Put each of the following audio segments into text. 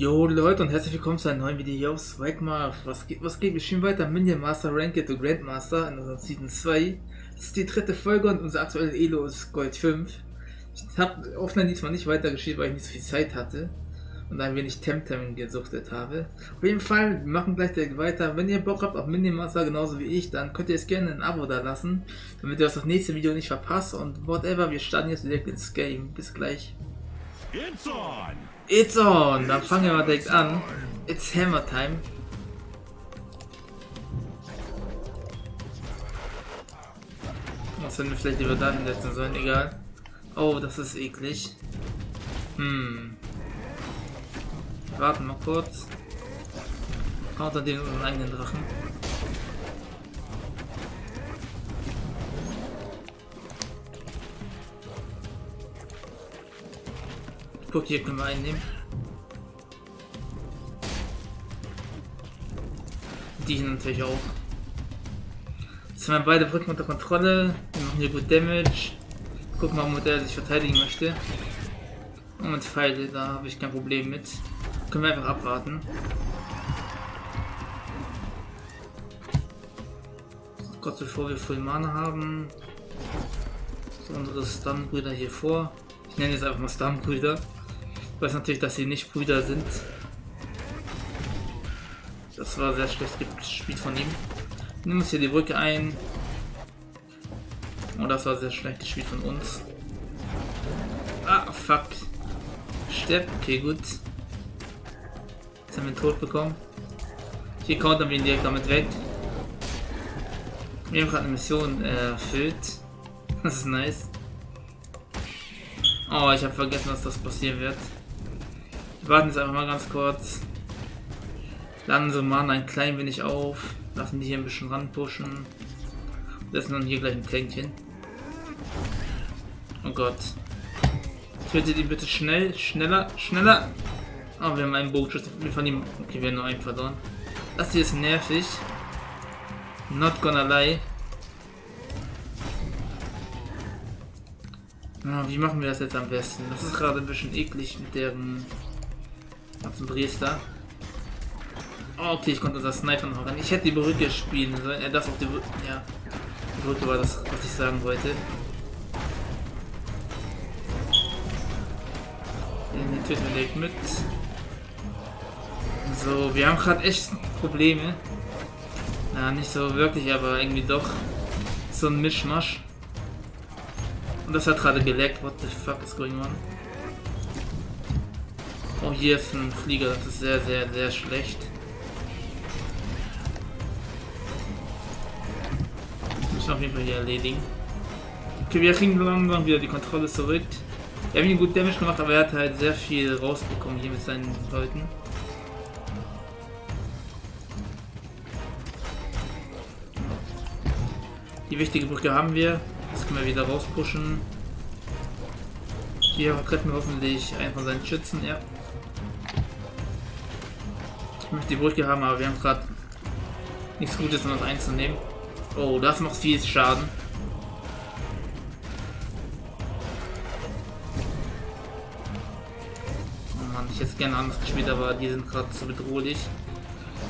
Jo Leute und herzlich willkommen zu einem neuen Video hier auf Swagmark. Was geht, was geht? Wir spielen weiter Minion Master Ranked to Grandmaster in unserer Season 2. Das ist die dritte Folge und unser aktuelles Elo ist Gold 5. Ich habe offline diesmal nicht weitergespielt, weil ich nicht so viel Zeit hatte und ein wenig Temtem gesuchtet habe. Auf jeden Fall, wir machen gleich direkt weiter. Wenn ihr Bock habt auf Minion Master genauso wie ich, dann könnt ihr es gerne ein Abo da lassen, damit ihr das nächste Video nicht verpasst und whatever, wir starten jetzt direkt ins Game. Bis gleich. It's on! It's on! Dann fangen wir mal direkt an. It's Hammer Time. Was hätten wir vielleicht lieber da hinsetzen sollen? Egal. Oh, das ist eklig. Hm. Warten mal kurz. Counter den unseren eigenen Drachen. Guck, hier können wir einnehmen. Die hier natürlich auch. Jetzt haben wir beide Brücken unter Kontrolle. Wir machen hier gut Damage. Gucken mal, womit er sich verteidigen möchte. Und mit Pfeile, da habe ich kein Problem mit. Können wir einfach abwarten. Gott, bevor wir Full Mana haben. So unsere Stun-Brüder hier vor. Ich nenne jetzt einfach mal Stun-Brüder. Weiß natürlich, dass sie nicht Brüder sind. Das war sehr schlecht gespielt von ihm. Nimm uns hier die Brücke ein. Und oh, das war sehr schlecht gespielt von uns. Ah, fuck. Stepp, okay, gut. Jetzt haben wir tot bekommen. Hier countern wir ihn direkt damit weg. Wir haben gerade eine Mission äh, erfüllt. Das ist nice. Oh, ich habe vergessen, dass das passieren wird. Warten jetzt einfach mal ganz kurz. So Mana ein klein wenig auf. Lassen die hier ein bisschen ranpushen. Lassen dann hier gleich ein Tankchen. Oh Gott. Tötet ihn bitte schnell, schneller, schneller. Oh, wir haben einen Bogenschuss. Wir von ihm. Okay, wir haben nur einen verloren. Das hier ist nervig. Not gonna lie. Oh, wie machen wir das jetzt am besten? Das ist gerade ein bisschen eklig mit deren ganzen Dresdner. Oh, okay, ich konnte das Sniper noch ran. Ich hätte die Brücke spielen sollen. Er darf auf die Brücke. Ja. Die Brücke war das, was ich sagen wollte. Den töten wir direkt mit. So, wir haben gerade echt Probleme. Ja, nicht so wirklich, aber irgendwie doch. So ein Mischmasch. Und das hat gerade geleckt. What the fuck is going on? Oh, hier ist ein Flieger. Das ist sehr, sehr, sehr schlecht. Das müssen wir auf jeden Fall hier erledigen. Okay, wir kriegen langsam wieder die Kontrolle zurück. Wir haben ihn gut Damage gemacht, aber er hat halt sehr viel rausbekommen hier mit seinen Leuten. Die wichtige Brücke haben wir. Das können wir wieder rauspushen. Hier retten wir hoffentlich einen von seinen Schützen, ja. Ich möchte die Brücke haben, aber wir haben gerade nichts Gutes, um das einzunehmen. Oh, das macht viel Schaden. Oh Mann, ich hätte gerne anders gespielt, aber die sind gerade zu bedrohlich.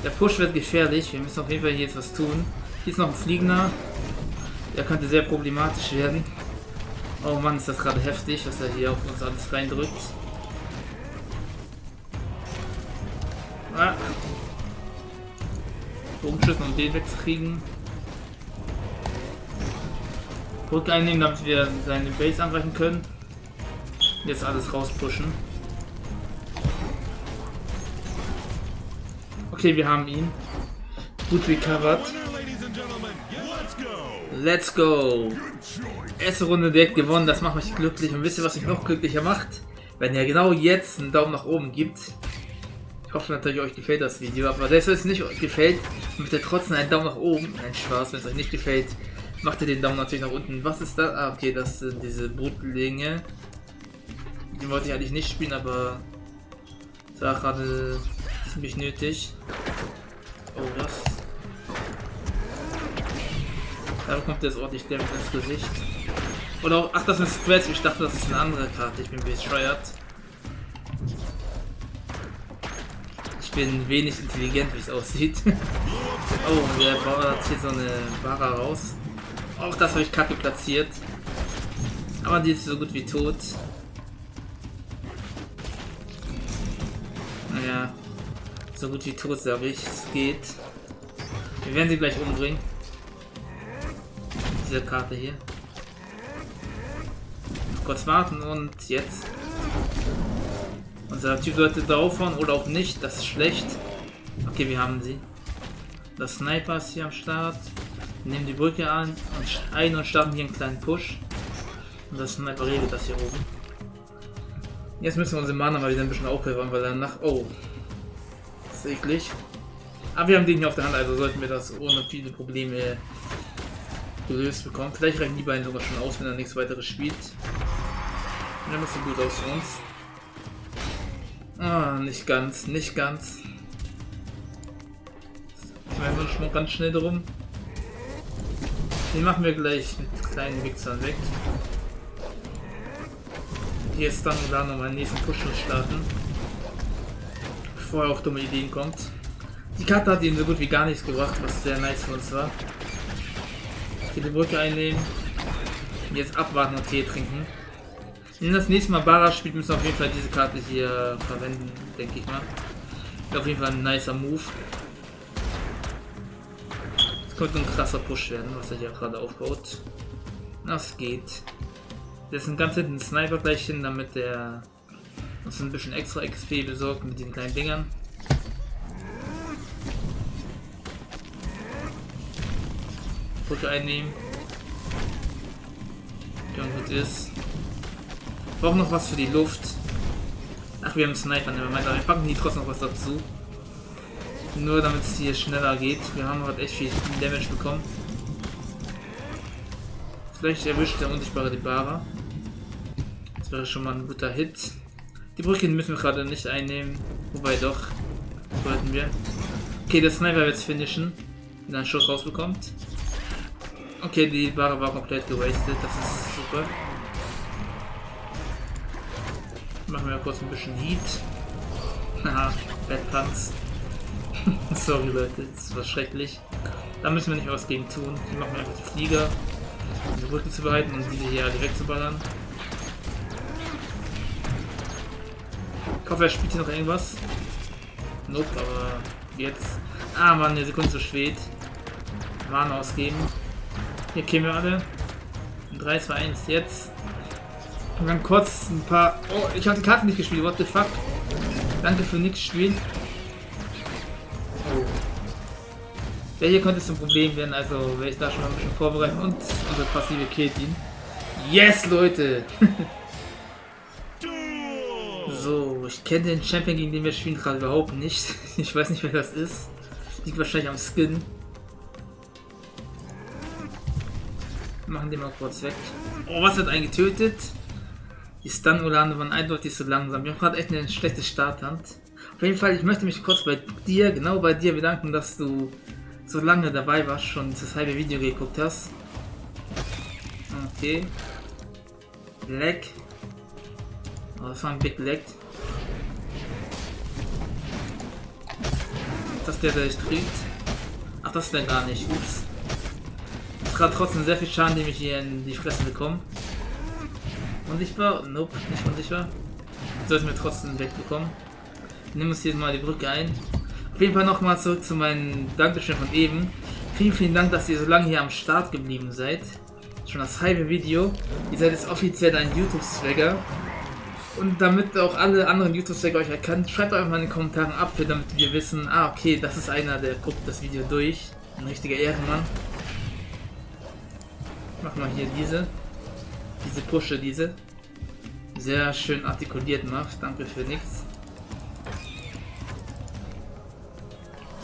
Der Push wird gefährlich. Wir müssen auf jeden Fall hier jetzt was tun. Hier ist noch ein Fliegender. Der könnte sehr problematisch werden. Oh Mann, ist das gerade heftig, was er hier auf uns alles reindrückt. Den wegzukriegen. Brücke einnehmen, damit wir seine Base angreifen können. Jetzt alles rauspushen. Okay, wir haben ihn. Gut recovered. Let's go. Erste Runde direkt gewonnen, das macht mich glücklich. Und wisst ihr, was mich noch glücklicher macht? Wenn ihr genau jetzt einen Daumen nach oben gibt. Ich hoffe natürlich, euch gefällt das Video. Aber selbst wenn es nicht gefällt, macht ihr trotzdem einen Daumen nach oben. Nein, Spaß, wenn es euch nicht gefällt, macht ihr den Daumen natürlich nach unten. Was ist das? Ah, okay, das sind diese Brutlinge. Die wollte ich eigentlich nicht spielen, aber das war gerade ziemlich nötig. Oh, was? Da bekommt er jetzt ordentlich Damage ins Gesicht. Oder auch, ach, das ist Scratch. Ich dachte, das ist eine andere Karte. Ich bin bescheuert. Bin wenig intelligent, wie es aussieht. oh, der Bauer hat hier so eine Barra raus. Auch das habe ich kacke platziert. Aber die ist so gut wie tot. Naja, so gut wie tot, sage ich. Es geht. Wir werden sie gleich umbringen. Diese Karte hier. Kurz warten und jetzt. Unser Typ sollte draufhauen oder auch nicht. Das ist schlecht. Okay, wir haben sie. Das Sniper ist hier am Start. Wir nehmen die Brücke an und ein und starten hier einen kleinen Push. Und das Sniper regelt das hier oben. Jetzt müssen wir unsere Mana mal wieder ein bisschen aufhören, weil danach... Oh. Das ist eklig. Aber wir haben den hier auf der Hand, also sollten wir das ohne viele Probleme gelöst bekommen. Vielleicht reichen die beiden sogar schon aus, wenn er nichts weiteres spielt. Ja, das sieht gut aus für uns. Ah, nicht ganz, nicht ganz. Ich meine, schon ganz schnell drum. Den machen wir gleich mit kleinen Wichsern weg. Hier ist dann da nochmal den nächsten Push starten. Bevor er auf dumme Ideen kommt. Die Karte hat ihm so gut wie gar nichts gebracht, was sehr nice für uns war. Hier die Brücke einnehmen. Jetzt abwarten und Tee trinken. Wenn das nächste Mal Bara spielt, müssen wir auf jeden Fall diese Karte hier verwenden, denke ich mal. Auf jeden Fall ein nicer Move. Es könnte ein krasser Push werden, was er hier gerade aufbaut. Das geht. Das ist ganz hinten Sniper gleich hin, damit der uns ein bisschen extra XP besorgt mit den kleinen Dingern. Brücke einnehmen. Ja, gut ist. Brauchen noch was für die Luft. Ach, wir haben Sniper, ne? aber wir packen die trotzdem noch was dazu. Nur damit es hier schneller geht. Wir haben gerade echt viel Damage bekommen. Vielleicht erwischt der unsichtbare die Bara. Das wäre schon mal ein guter Hit. Die Brücke müssen wir gerade nicht einnehmen. Wobei doch. Sollten wir. Okay, der Sniper wird es finishen. Wenn er einen Schuss rausbekommt. Okay, die Ware war komplett gewastet, das ist super. Machen wir kurz ein bisschen Heat. Haha, Bad Pants. Sorry Leute, das war schrecklich. Da müssen wir nicht was gegen tun. Hier machen wir einfach die Flieger, um die Brücke zu bereiten und diese hier alle wegzuballern. Ich hoffe, er spielt hier noch irgendwas. Nope, aber jetzt. Ah Mann, eine Sekunde zu spät. Mana ausgeben. Hier kämen wir alle. 3, 2, 1, jetzt. Und dann kurz ein paar... Oh, ich habe die Karte nicht gespielt, what the fuck. Danke für nichts spielen. Oh. Der hier könnte zum Problem werden, also werde ich da schon mal ein bisschen vorbereiten und unsere passive killt ihn. Yes, Leute! so, ich kenne den Champion, gegen den wir spielen, gerade überhaupt nicht. Ich weiß nicht, wer das ist. Liegt wahrscheinlich am Skin. Machen die mal kurz weg. Oh, was wird einen Stun-Ulane waren eindeutig so langsam. Wir haben gerade echt eine schlechte Starthand. Auf jeden Fall, ich möchte mich kurz bei dir, genau bei dir bedanken, dass du so lange dabei warst, schon das halbe Video geguckt hast. Okay. Lag. Oh, das war ein Big Lag. Ist das der, der dich trägt? Ach, das ist der gar nicht. Ups gerade trotzdem sehr viel Schaden, den ich hier in die Fresse bekomme. Unsichtbar? Nope, nicht unsichtbar. Sollten wir trotzdem wegbekommen. Nimm uns hier mal die Brücke ein. Auf jeden Fall nochmal zurück zu meinem Dankeschön von eben. Vielen, vielen Dank, dass ihr so lange hier am Start geblieben seid. Schon das halbe Video. Ihr seid jetzt offiziell ein YouTube-Swagger. Und damit auch alle anderen YouTube-Swagger euch erkennen, schreibt einfach mal in den Kommentaren ab, damit wir wissen, ah okay, das ist einer, der guckt das Video durch. Ein richtiger Ehrenmann. Mach mal hier diese. Diese Pusche, diese. Sehr schön artikuliert macht. Danke für nichts.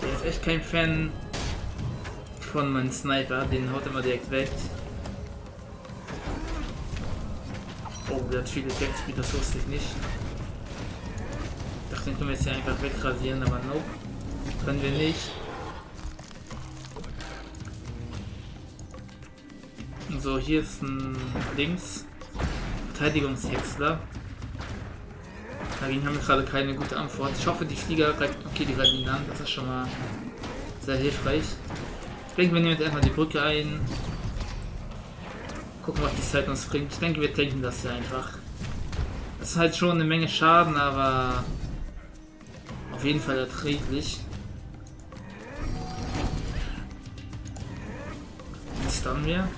Der ist echt kein Fan von meinem Sniper. Den haut immer direkt weg. Oh, der hat viele Effektspeed, das wusste ich nicht. Ich dachte, den können wir jetzt hier einfach wegrasieren, aber nope. Können wir nicht. So, hier ist ein Links. Verteidigungshäcksler. Dagegen haben wir gerade keine gute Antwort. Ich hoffe, die Flieger greifen. Okay, die greifen ihn an. Das ist schon mal sehr hilfreich. Ich denke, wir nehmen jetzt erstmal die Brücke ein. Gucken, was die Zeit uns bringt. Ich denke, wir tanken das hier einfach. Das ist halt schon eine Menge Schaden, aber auf jeden Fall erträglich. Was dann wir?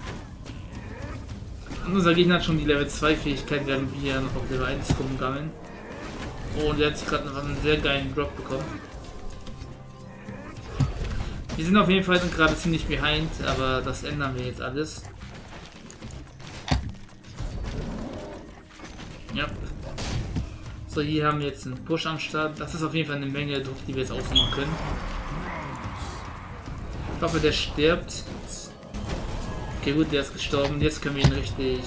Unser Gegner hat schon die Level 2 Fähigkeit, während wir noch auf Level 1 rumgammeln. Oh, und der hat gerade noch einen sehr geilen Drop bekommen. Wir sind auf jeden Fall gerade ziemlich behind, aber das ändern wir jetzt alles. Ja. So, hier haben wir jetzt einen Push am Start. Das ist auf jeden Fall eine Menge Druck, die wir jetzt ausnehmen können. Ich hoffe, der stirbt. Okay, gut, der ist gestorben. Jetzt können wir ihn richtig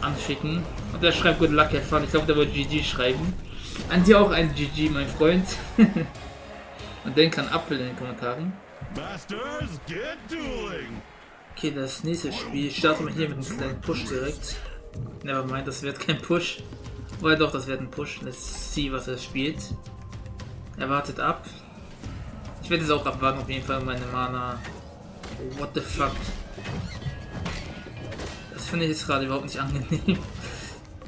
anschicken. Und der schreibt Good Luck, Herr. Ich glaube, der wollte GG schreiben. An dir auch ein GG, mein Freund. Und denk an Apfel in den Kommentaren. Okay, das nächste Spiel starten wir hier mit einem kleinen Push direkt. Nevermind, das wird kein Push. Oder doch, das wird ein Push. Let's see, was er spielt. Er wartet ab. Ich werde es auch abwarten, auf jeden Fall meine Mana. What the fuck? Das finde ich jetzt gerade überhaupt nicht angenehm.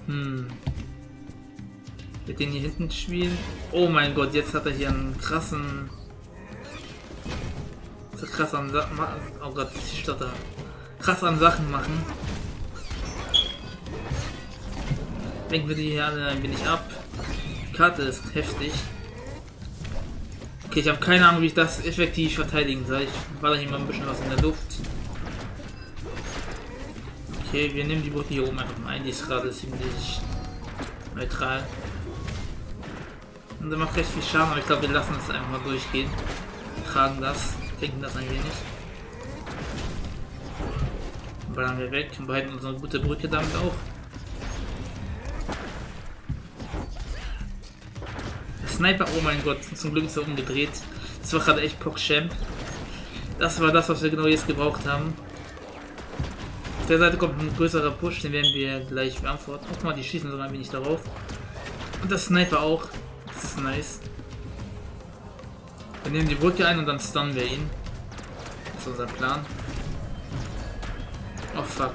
Hm. Mit den hier hinten spielen. Oh mein Gott, jetzt hat er hier einen krassen. So krass an Sachen. Oh Gott, ich stotter. Krass an Sachen machen. Lenken wir die hier alle ein wenig ab. Die Karte ist heftig. Okay, ich habe keine Ahnung, wie ich das effektiv verteidigen soll. Ich war da hier mal ein bisschen was in der Luft. Okay, wir nehmen die Brücke hier oben einfach mal ein. Die ist gerade ziemlich neutral. Und der macht recht viel Schaden, aber ich glaube, wir lassen es einfach mal durchgehen. Tragen das, denken das ein wenig. Ballern wir weg und behalten unsere gute Brücke damit auch. Der Sniper, oh mein Gott, zum Glück ist er umgedreht. Das war gerade echt PogChamp. Das war das, was wir genau jetzt gebraucht haben. Der Seite kommt ein größerer Push, den werden wir gleich beantworten. Guck mal, die schießen so ein wenig darauf. Und das Sniper auch. Das ist nice. Wir nehmen die Brücke ein und dann stunnen wir ihn. Das ist unser Plan. Oh fuck.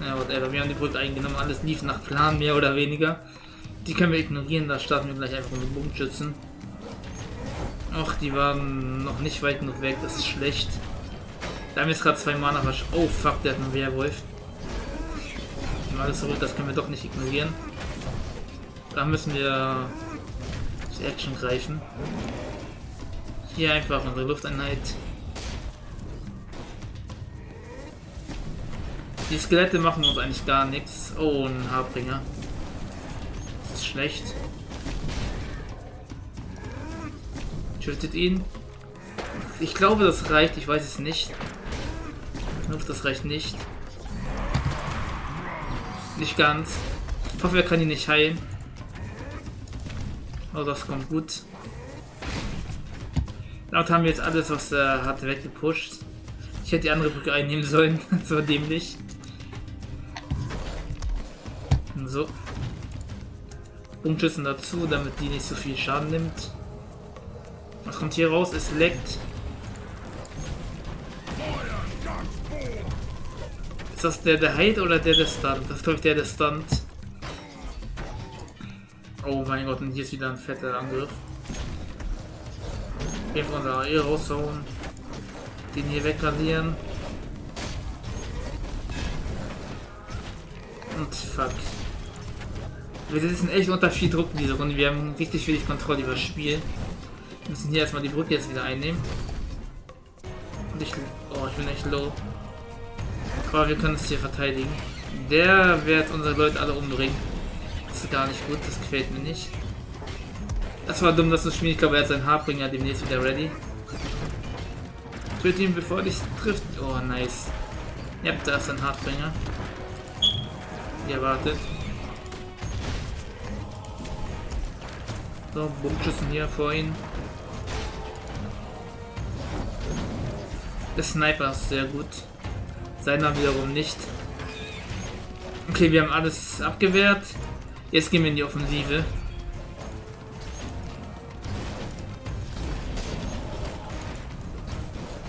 Ja, whatever. Wir haben die Brücke eingenommen. Alles lief nach Plan, mehr oder weniger. Die können wir ignorieren. Da starten wir gleich einfach mit Bogenschützen. Ach, die waren noch nicht weit genug weg. Das ist schlecht. Da haben jetzt gerade zwei Mana Oh fuck, der hat einen Werwolf. Alles zurück, das können wir doch nicht ignorieren. Da müssen wir die Action greifen. Hier einfach unsere Lufteinheit. Die Skelette machen uns eigentlich gar nichts. Oh, ein Haarbringer. Das ist schlecht. Tötet ihn. Ich glaube, das reicht. Ich weiß es nicht. Hoffe, das reicht nicht. Nicht ganz. Ich hoffe, er kann ihn nicht heilen. Oh, das kommt gut. Damit haben wir jetzt alles, was er hat, weggepusht. Ich hätte die andere Brücke einnehmen sollen. das war dämlich. So. Punktschüssen dazu, damit die nicht so viel Schaden nimmt. Was kommt hier raus? Es leckt. Ist das der, der heilt oder der, der stunt? Das ist, glaube ich, der, der stunt. Oh mein Gott, und hier ist wieder ein fetter Angriff. Wir von der AE raushauen. Den hier wegradieren. Und fuck. Wir sitzen echt unter viel Druck in dieser Runde. Wir haben richtig wenig Kontrolle über das Spiel. Wir müssen hier erstmal die Brücke jetzt wieder einnehmen. Und ich. Oh, ich bin echt low. Aber wir können es hier verteidigen. Der wird unsere Leute alle umbringen. Das ist gar nicht gut, das gefällt mir nicht. Das war dumm, dass das Spiel, ich glaube, er hat seinen Haarbringer demnächst wieder ready. Töte ihn, bevor dich trifft. Oh, nice. Ja, da ist ein Hartbringer. Wie erwartet. So, Bogenschüssen hier vor ihn. Der Sniper ist sehr gut. Seiner wiederum nicht. Okay, wir haben alles abgewehrt. Jetzt gehen wir in die Offensive.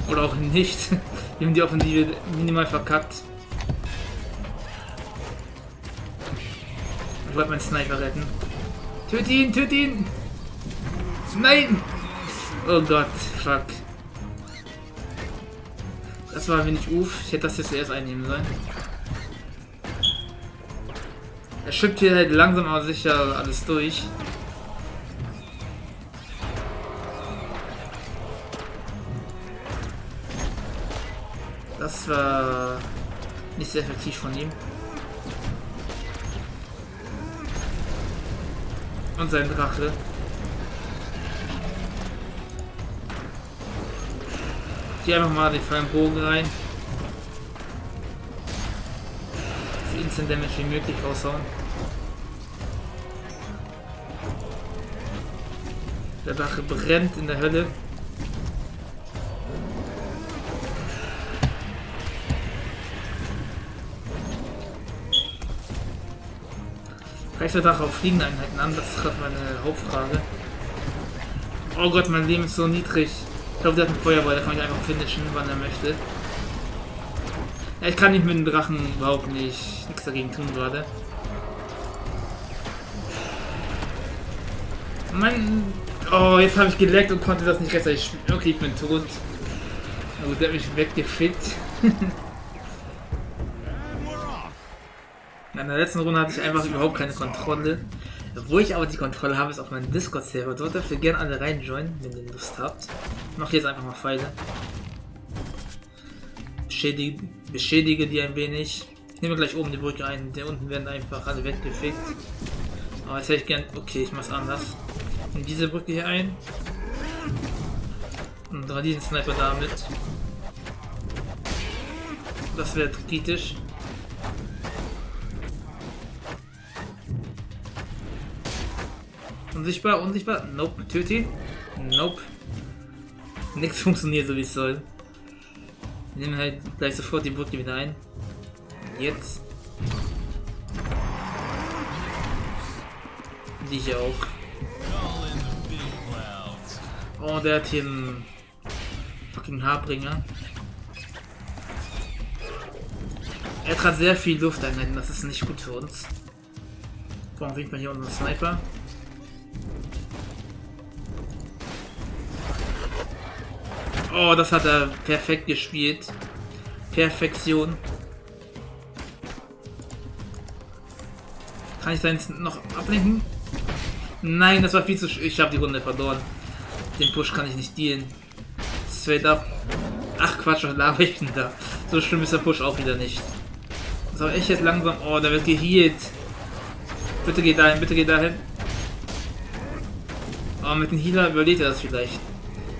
Oder auch nicht. Wir haben die Offensive minimal verkackt. Ich wollte meinen Sniper retten. Töt ihn, töt ihn! Nein! Oh Gott, fuck. Das war wenig Uf. Ich hätte das jetzt erst einnehmen sollen. Er schippt hier halt langsam aber sicher alles durch. Das war nicht sehr effektiv von ihm. Und sein Drache. Hier einfach mal den vollen Bogen rein. So Instant Damage wie möglich raushauen. Der Drache brennt in der Hölle. Greift der Drache auf fliegende Einheiten an? Das ist gerade meine Hauptfrage. Oh Gott, mein Leben ist so niedrig. Ich glaube, der hat einen Feuerball, der kann ich einfach finishen, wann er möchte. Ja, ich kann nicht mit dem Drachen überhaupt nicht nichts dagegen tun gerade. Mann, oh, jetzt habe ich geleckt und konnte das nicht rechtzeitig spielen. Okay, ich bin tot. Gut, der hat mich weggefickt. In der letzten Runde hatte ich einfach überhaupt keine Kontrolle. Wo ich aber die Kontrolle habe, ist auf meinem Discord-Server. Dort dürft ihr gerne alle reinjoinen, wenn ihr Lust habt. Ich mache jetzt einfach mal Pfeile. Beschädige, beschädige die ein wenig. Ich nehme gleich oben die Brücke ein. Der unten werden einfach alle weggefickt. Aber jetzt hätte ich gern... Okay, ich mach's anders. Nimm diese Brücke hier ein. Und dran diesen Sniper damit. Das wäre kritisch. Unsichtbar, unsichtbar. Nope. Töte ihn. Nope. Nichts funktioniert so wie es soll. Wir nehmen halt gleich sofort die Brücke wieder ein. Jetzt. Die hier auch. Oh, der hat hier einen fucking Haarbringer. Er hat sehr viel Lufteinheiten, das ist nicht gut für uns. Warum winkt man hier unseren Sniper? Oh, das hat er perfekt gespielt. Perfektion. Kann ich seinen noch ablenken? Nein, das war viel zu... Ich habe die Runde verloren. Den Push kann ich nicht dealen. Straight up. Ach Quatsch, was laber ich denn da? So schlimm ist der Push auch wieder nicht. So, ich jetzt langsam... Oh, der wird geheilt. Bitte geh dahin, bitte geh dahin. Oh, mit dem Healer überlebt er das vielleicht.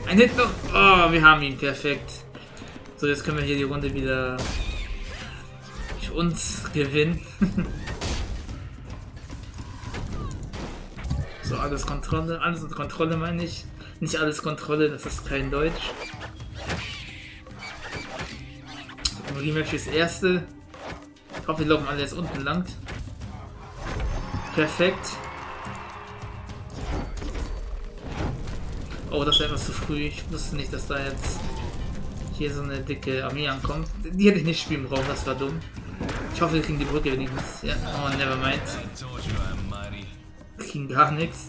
Ein Hit noch. Oh, wir haben ihn. Perfekt. So, jetzt können wir hier die Runde wieder für uns gewinnen. so, alles Kontrolle. Alles unter Kontrolle meine ich. Nicht alles Kontrolle, das ist kein Deutsch. Rematch fürs erste. Ich hoffe, wir laufen alle jetzt unten lang. Perfekt. Oh, das war etwas zu früh. Ich wusste nicht, dass da jetzt hier so eine dicke Armee ankommt. Die hätte ich nicht spielen brauchen, das war dumm. Ich hoffe, wir kriegen die Brücke wenigstens. Ja, oh, never mind. Wir kriegen gar nichts.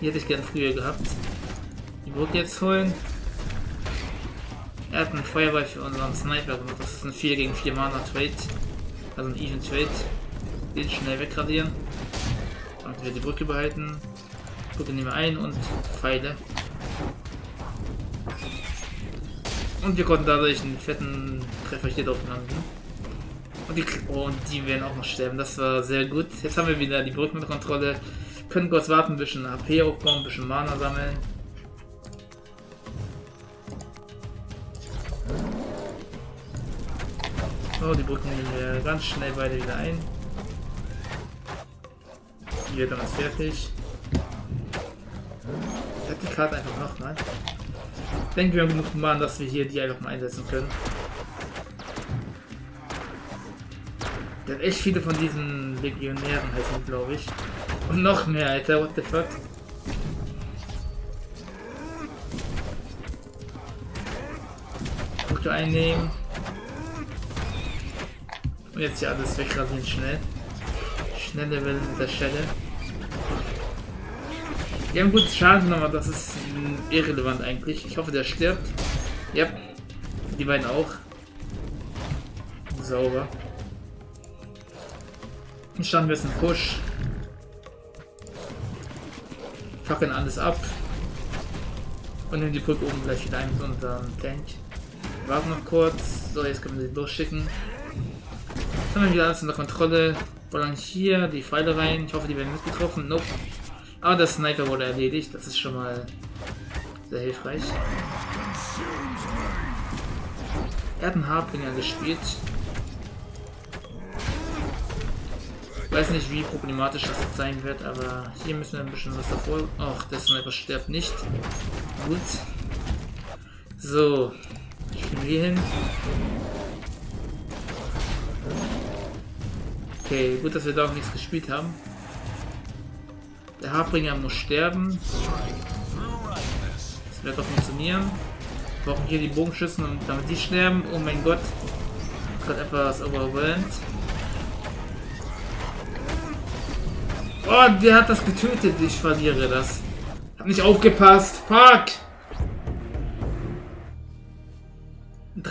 Die hätte ich gern früher gehabt. Die Brücke jetzt holen. Er hat einen Feuerball für unseren Sniper gemacht. Das ist ein 4 gegen 4 Mana Trade. Also ein Even Trade. Den schnell wegradieren. Und wir die Brücke behalten. Brücke nehmen wir ein und Pfeile. Und wir konnten dadurch einen fetten Treffer hier drauf landen. Und die, oh, und die werden auch noch sterben. Das war sehr gut. Jetzt haben wir wieder die Brücke mit Kontrolle. Können kurz warten, ein bisschen HP aufbauen, ein bisschen Mana sammeln. So, die Brücken nehmen wir ganz schnell beide wieder ein. Wird dann fertig. Ich Karte einfach nochmal. Ich denke, wir haben genug Mana, dass wir hier die einfach mal einsetzen können. Der hat echt viele von diesen Legionären heißen, glaube ich. Und noch mehr, Alter, what the fuck? Punkte einnehmen. Und jetzt hier alles wegrasieren schnell. Schnelle Welle an der Stelle. Die haben gut Schaden aber das ist irrelevant eigentlich. Ich hoffe, der stirbt. Ja, die beiden auch. Sauber. Dann starten wir jetzt einen Push. Fackeln alles ab. Und nehmen die Brücke oben gleich wieder ein mit unserem Tank. Warten noch kurz. So, jetzt können wir sie losschicken. Jetzt haben wir wieder alles unter Kontrolle. Ballern hier die Pfeile rein. Ich hoffe, die werden mitgetroffen. Nope. Aber der Sniper wurde erledigt. Das ist schon mal sehr hilfreich. Er hat einen Harpinger gespielt. Ich weiß nicht, wie problematisch das jetzt sein wird, aber hier müssen wir ein bisschen was davor... Ach, der Sniper stirbt nicht. Gut. So. Spielen wir hier hin. Okay, gut, dass wir da auch nichts gespielt haben. Der Harbringer muss sterben. Das wird doch funktionieren. Wir brauchen hier die Bogenschützen und damit die sterben. Oh mein Gott. Gerade etwas overwhelmed. Oh, der hat das getötet. Ich verliere das. Hab nicht aufgepasst. Fuck!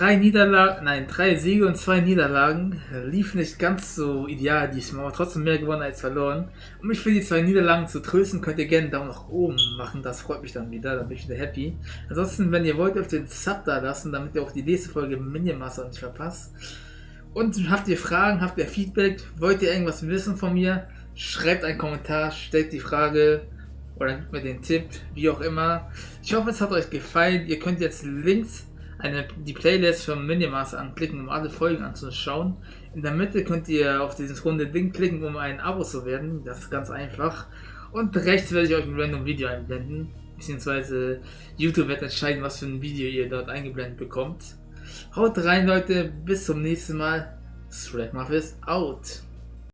Drei Niederlagen, nein, drei Siege und zwei Niederlagen. Lief nicht ganz so ideal diesmal, aber trotzdem mehr gewonnen als verloren. Um mich für die zwei Niederlagen zu trösten, könnt ihr gerne einen Daumen nach oben machen. Das freut mich dann wieder, dann bin ich wieder happy. Ansonsten, wenn ihr wollt, dürft ihr den Sub da lassen, damit ihr auch die nächste Folge Minimaster nicht verpasst. Und habt ihr Fragen, habt ihr Feedback, wollt ihr irgendwas wissen von mir? Schreibt einen Kommentar, stellt die Frage oder gebt mir den Tipp, wie auch immer. Ich hoffe, es hat euch gefallen. Ihr könnt jetzt Links eine, die Playlist von Minimaster anklicken, um alle Folgen anzuschauen. In der Mitte könnt ihr auf dieses runde Ding klicken, um ein Abo zu werden. Das ist ganz einfach. Und rechts werde ich euch ein random Video einblenden. Beziehungsweise YouTube wird entscheiden, was für ein Video ihr dort eingeblendet bekommt. Haut rein, Leute. Bis zum nächsten Mal. Threadmuff ist out.